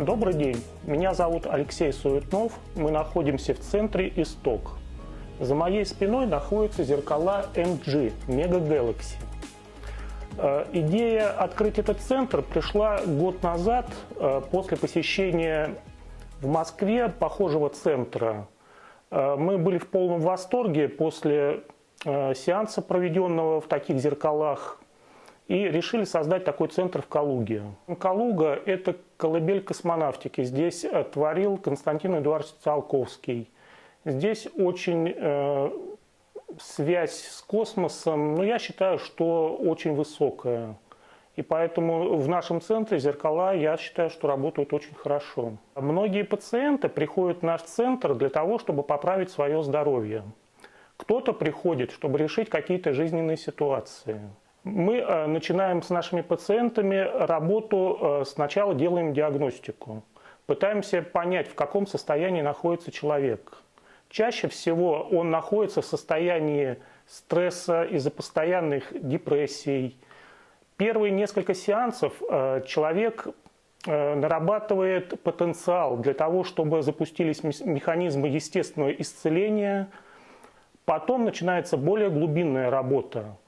Добрый день, меня зовут Алексей Суетнов, мы находимся в центре Исток. За моей спиной находятся зеркала MG Mega Galaxy. Э, Идея открыть этот центр пришла год назад э, после посещения в Москве похожего центра. Э, Мы были в полном восторге после сеанса, проведенного в таких зеркалах, и решили создать такой центр в Калуге. Калуга – это колыбель космонавтики. Здесь э, творил Константин Эдуардович Циолковский. Здесь очень э, связь с космосом, ну, я считаю, что очень высокая. И поэтому в нашем центре зеркала, я считаю, что работают очень хорошо. Многие пациенты приходят в наш центр для того, чтобы поправить свое здоровье. Кто-то приходит, чтобы решить какие-то жизненные ситуации. Мы э, начинаем с нашими пациентами работу, э, сначала делаем диагностику. Пытаемся понять, в каком состоянии находится человек. Чаще всего он находится в состоянии стресса из-за постоянных депрессий. Первые несколько сеансов э, человек нарабатывает потенциал для того, чтобы запустились механизмы естественного исцеления. Потом начинается более глубинная работа.